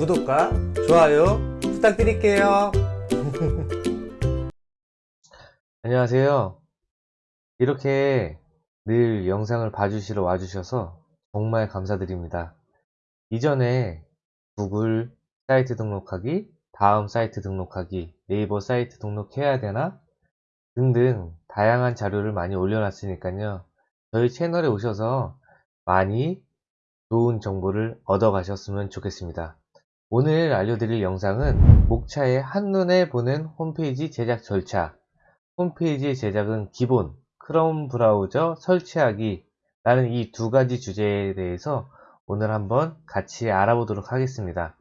구독과 좋아요 부탁드릴게요. 안녕하세요. 이렇게 늘 영상을 봐주시러 와주셔서 정말 감사드립니다. 이전에 구글 사이트 등록하기, 다음 사이트 등록하기, 네이버 사이트 등록해야 되나? 등등 다양한 자료를 많이 올려놨으니까요. 저희 채널에 오셔서 많이 좋은 정보를 얻어 가셨으면 좋겠습니다. 오늘 알려드릴 영상은 목차의 한눈에 보는 홈페이지 제작 절차 홈페이지 제작은 기본 크롬 브라우저 설치하기 라는 이 두 가지 주제에 대해서 오늘 한번 같이 알아보도록 하겠습니다.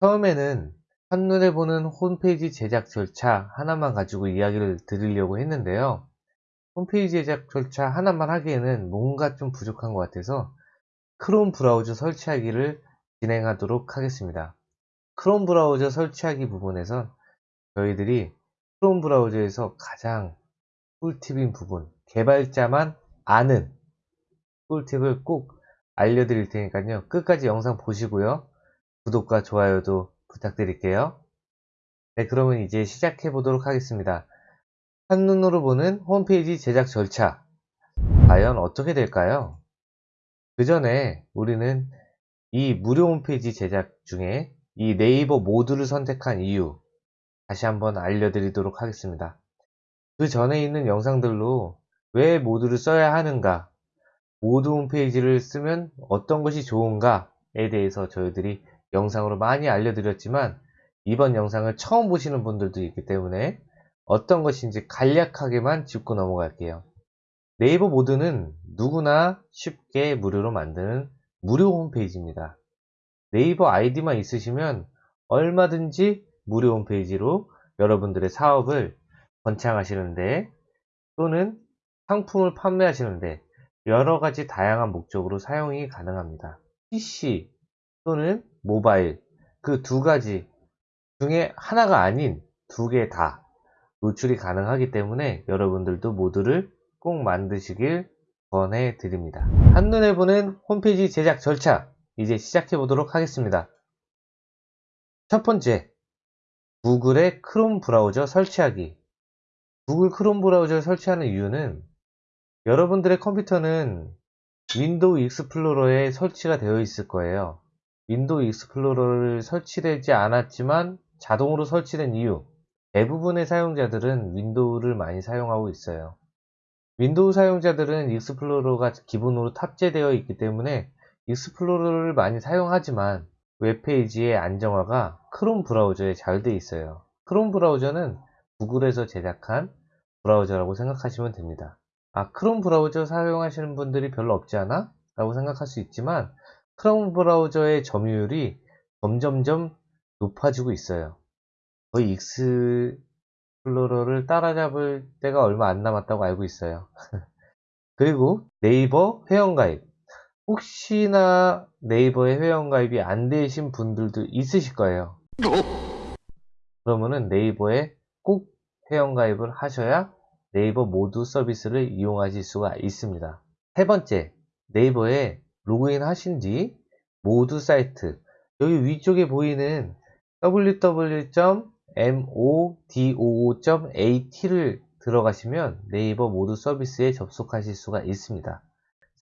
처음에는 한눈에 보는 홈페이지 제작 절차 하나만 가지고 이야기를 드리려고 했는데요. 홈페이지 제작 절차 하나만 하기에는 뭔가 좀 부족한 것 같아서 크롬 브라우저 설치하기를 진행하도록 하겠습니다. 크롬 브라우저 설치하기 부분에선 저희들이 크롬 브라우저에서 가장 꿀팁인 부분, 개발자만 아는 꿀팁을 꼭 알려드릴 테니까요. 끝까지 영상 보시고요. 구독과 좋아요도 부탁드릴게요. 네, 그러면 이제 시작해 보도록 하겠습니다. 한눈으로 보는 홈페이지 제작 절차. 과연 어떻게 될까요? 그 전에 우리는 이 무료 홈페이지 제작 중에 이 네이버 모드를 선택한 이유 다시 한번 알려드리도록 하겠습니다. 그 전에 있는 영상들로 왜 모드를 써야 하는가, 모드 홈페이지를 쓰면 어떤 것이 좋은가에 대해서 저희들이 영상으로 많이 알려드렸지만 이번 영상을 처음 보시는 분들도 있기 때문에 어떤 것인지 간략하게만 짚고 넘어갈게요. 네이버 모드는 누구나 쉽게 무료로 만드는 무료 홈페이지입니다. 네이버 아이디만 있으시면 얼마든지 무료 홈페이지로 여러분들의 사업을 번창하시는데 또는 상품을 판매하시는데 여러 가지 다양한 목적으로 사용이 가능합니다. PC 또는 모바일 그 두 가지 중에 하나가 아닌 두 개 다 노출이 가능하기 때문에 여러분들도 모두를 꼭 만드시길 권해 드립니다. 한눈에 보는 홈페이지 제작 절차 이제 시작해 보도록 하겠습니다. 첫 번째, 구글의 크롬 브라우저 설치하기. 구글 크롬 브라우저를 설치하는 이유는 여러분들의 컴퓨터는 윈도우 익스플로러가 설치가 되어 있을 거예요. 윈도우 익스플로러를 설치되지 않았지만 자동으로 설치된 이유 대부분의 사용자들은 윈도우를 많이 사용하고 있어요. 윈도우 사용자들은 익스플로러가 기본으로 탑재되어 있기 때문에 익스플로러를 많이 사용하지만 웹페이지의 안정화가 크롬 브라우저에 잘 돼 있어요. 크롬 브라우저는 구글에서 제작한 브라우저라고 생각하시면 됩니다. 아, 크롬 브라우저 사용하시는 분들이 별로 없지 않아? 라고 생각할 수 있지만 크롬 브라우저의 점유율이 점점점 높아지고 있어요. 거의 익스플로러를 따라잡을 때가 얼마 안 남았다고 알고 있어요. 그리고 네이버 회원가입. 혹시나 네이버에 회원가입이 안 되신 분들도 있으실 거예요. 그러면은 네이버에 꼭 회원가입을 하셔야 네이버 모두 서비스를 이용하실 수가 있습니다. 세 번째, 네이버에 로그인 하신 뒤 모두 사이트 여기 위쪽에 보이는 www.modoo.at를 들어가시면 네이버 모두 서비스에 접속하실 수가 있습니다.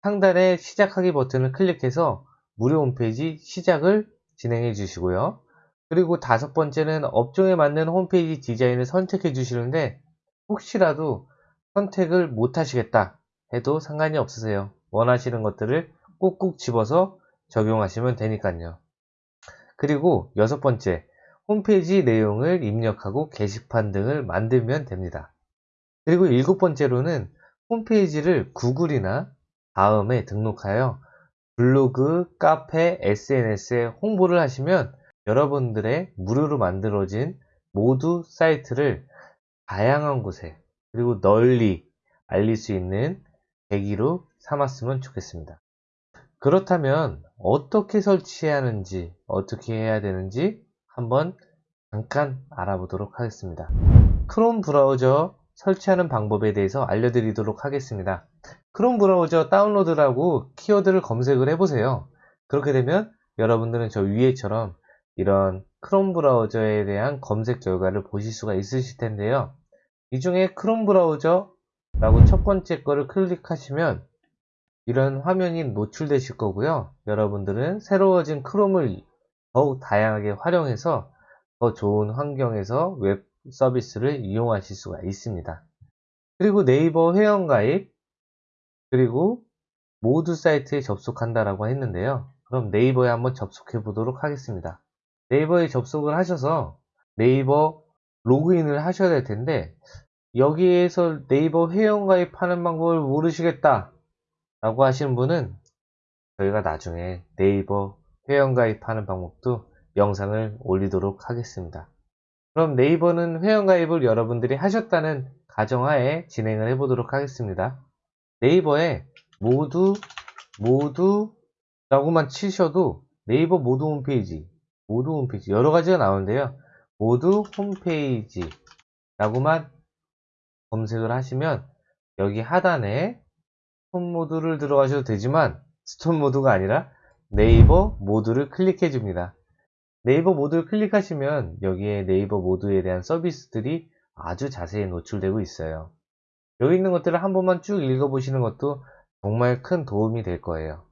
상단에 시작하기 버튼을 클릭해서 무료 홈페이지 시작을 진행해 주시고요. 그리고 다섯 번째는 업종에 맞는 홈페이지 디자인을 선택해 주시는데 혹시라도 선택을 못 하시겠다 해도 상관이 없으세요. 원하시는 것들을 꾹꾹 집어서 적용하시면 되니까요. 그리고 여섯 번째, 홈페이지 내용을 입력하고 게시판 등을 만들면 됩니다. 그리고 일곱 번째로는 홈페이지를 구글이나 다음에 등록하여 블로그, 카페, SNS에 홍보를 하시면 여러분들의 무료로 만들어진 모두 사이트를 다양한 곳에 그리고 널리 알릴 수 있는 계기로 삼았으면 좋겠습니다. 그렇다면 어떻게 설치해야 하는지 어떻게 해야 되는지 한번 잠깐 알아보도록 하겠습니다. 크롬 브라우저 설치하는 방법에 대해서 알려드리도록 하겠습니다. 크롬 브라우저 다운로드라고 키워드를 검색을 해보세요. 그렇게 되면 여러분들은 저 위에처럼 이런 크롬 브라우저에 대한 검색 결과를 보실 수가 있으실 텐데요. 이 중에 크롬 브라우저라고 첫 번째 거를 클릭하시면 이런 화면이 노출되실 거고요. 여러분들은 새로워진 크롬을 더욱 다양하게 활용해서 더 좋은 환경에서 웹 서비스를 이용하실 수가 있습니다. 그리고 네이버 회원가입, 그리고 모두 사이트에 접속한다라고 했는데요. 그럼 네이버에 한번 접속해 보도록 하겠습니다. 네이버에 접속을 하셔서 네이버 로그인을 하셔야 될 텐데 여기에서 네이버 회원가입하는 방법을 모르시겠다 라고 하시는 분은 저희가 나중에 네이버 회원가입하는 방법도 영상을 올리도록 하겠습니다. 그럼 네이버는 회원가입을 여러분들이 하셨다는 가정하에 진행을 해보도록 하겠습니다. 네이버에 모두 모두 라고만 치셔도 네이버 모두 홈페이지 모두 홈페이지 여러 가지가 나오는데요. 모두 홈페이지 라고만 검색을 하시면 여기 하단에 스톤 모드를 들어가셔도 되지만 스톤 모드가 아니라 네이버 모두를 클릭해 줍니다. 네이버 모두를 클릭하시면 여기에 네이버 모두에 대한 서비스들이 아주 자세히 노출되고 있어요. 여기 있는 것들을 한 번만 쭉 읽어보시는 것도 정말 큰 도움이 될 거예요.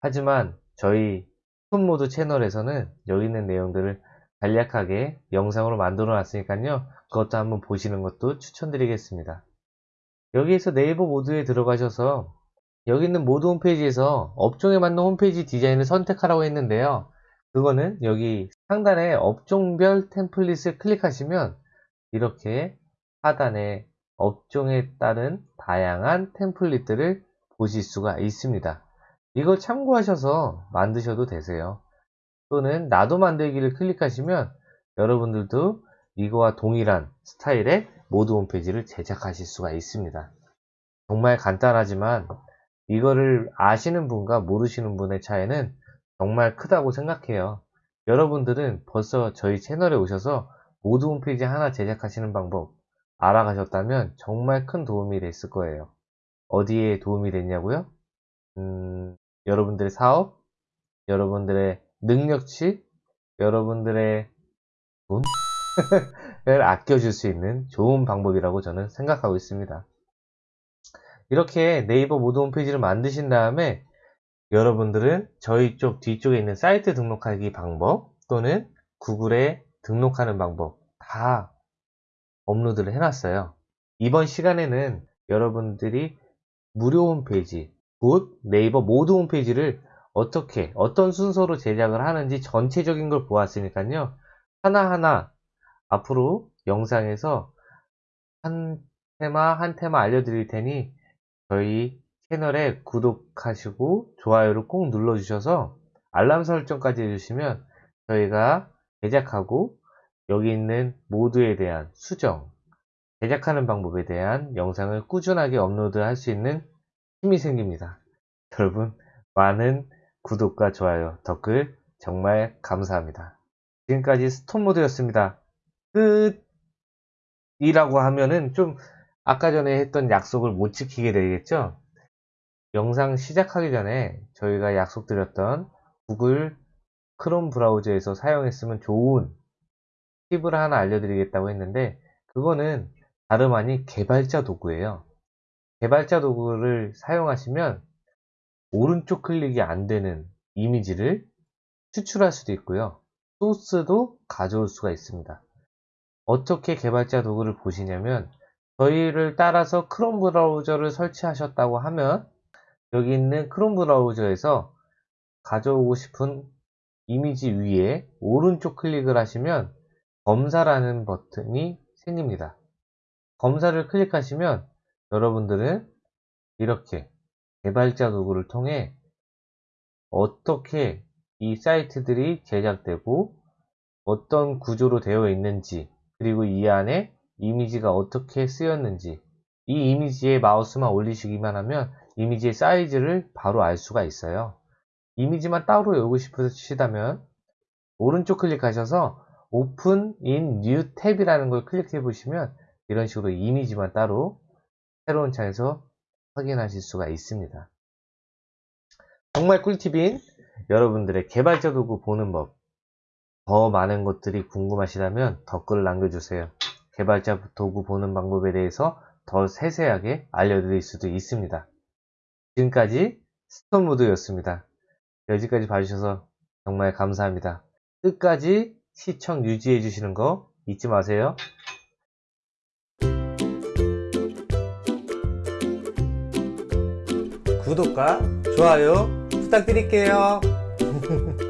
하지만 저희 스톤모드 채널에서는 여기 있는 내용들을 간략하게 영상으로 만들어 놨으니까요. 그것도 한번 보시는 것도 추천드리겠습니다. 여기에서 네이버 모두에 들어가셔서 여기 있는 모두 홈페이지에서 업종에 맞는 홈페이지 디자인을 선택하라고 했는데요. 그거는 여기 상단에 업종별 템플릿을 클릭하시면 이렇게 하단에 업종에 따른 다양한 템플릿들을 보실 수가 있습니다. 이걸 참고하셔서 만드셔도 되세요. 또는 나도 만들기를 클릭하시면 여러분들도 이거와 동일한 스타일의 모드 홈페이지를 제작하실 수가 있습니다. 정말 간단하지만 이거를 아시는 분과 모르시는 분의 차이는 정말 크다고 생각해요. 여러분들은 벌써 저희 채널에 오셔서 모드 홈페이지 하나 제작하시는 방법 알아가셨다면 정말 큰 도움이 됐을 거예요. 어디에 도움이 됐냐고요? 음, 여러분들의 사업, 여러분들의 능력치, 여러분들의 돈을 아껴줄 수 있는 좋은 방법이라고 저는 생각하고 있습니다. 이렇게 네이버 모두 홈페이지를 만드신 다음에 여러분들은 저희 쪽 뒤쪽에 있는 사이트 등록하기 방법 또는 구글에 등록하는 방법 다 업로드를 해놨어요. 이번 시간에는 여러분들이 무료 홈페이지, 곧 네이버 모두 홈페이지를 어떻게, 어떤 순서로 제작을 하는지 전체적인 걸 보았으니까요. 하나하나 앞으로 영상에서 한 테마 한 테마 알려드릴 테니 저희 채널에 구독하시고 좋아요를 꼭 눌러주셔서 알람 설정까지 해주시면 저희가 제작하고 여기 있는 모드에 대한 수정, 제작하는 방법에 대한 영상을 꾸준하게 업로드 할 수 있는 힘이 생깁니다. 여러분 많은 구독과 좋아요, 댓글 정말 감사합니다. 지금까지 스톤모드였습니다. 끝 이라고 하면은 좀 아까 전에 했던 약속을 못 지키게 되겠죠? 영상 시작하기 전에 저희가 약속드렸던 구글 크롬 브라우저에서 사용했으면 좋은 팁을 하나 알려드리겠다고 했는데 그거는 다름 아닌 개발자 도구예요. 개발자 도구를 사용하시면 오른쪽 클릭이 안 되는 이미지를 추출할 수도 있고요. 소스도 가져올 수가 있습니다. 어떻게 개발자 도구를 보시냐면 저희를 따라서 크롬 브라우저를 설치하셨다고 하면 여기 있는 크롬 브라우저에서 가져오고 싶은 이미지 위에 오른쪽 클릭을 하시면 검사라는 버튼이 생깁니다. 검사를 클릭하시면 여러분들은 이렇게 개발자 도구를 통해 어떻게 이 사이트들이 제작되고 어떤 구조로 되어 있는지 그리고 이 안에 이미지가 어떻게 쓰였는지 이 이미지에 마우스만 올리시기만 하면 이미지의 사이즈를 바로 알 수가 있어요. 이미지만 따로 열고 싶으시다면 오른쪽 클릭하셔서 Open in New 탭이라는 걸 클릭해 보시면 이런 식으로 이미지만 따로 새로운 창에서 확인하실 수가 있습니다. 정말 꿀팁인 여러분들의 개발자 도구 보는 법 더 많은 것들이 궁금하시다면 댓글을 남겨주세요. 개발자 도구 보는 방법에 대해서 더 세세하게 알려드릴 수도 있습니다. 지금까지 스톤모드였습니다. 여기까지 봐주셔서 정말 감사합니다. 끝까지 시청 유지해 주시는 거 잊지 마세요. 구독과 좋아요 부탁드릴게요.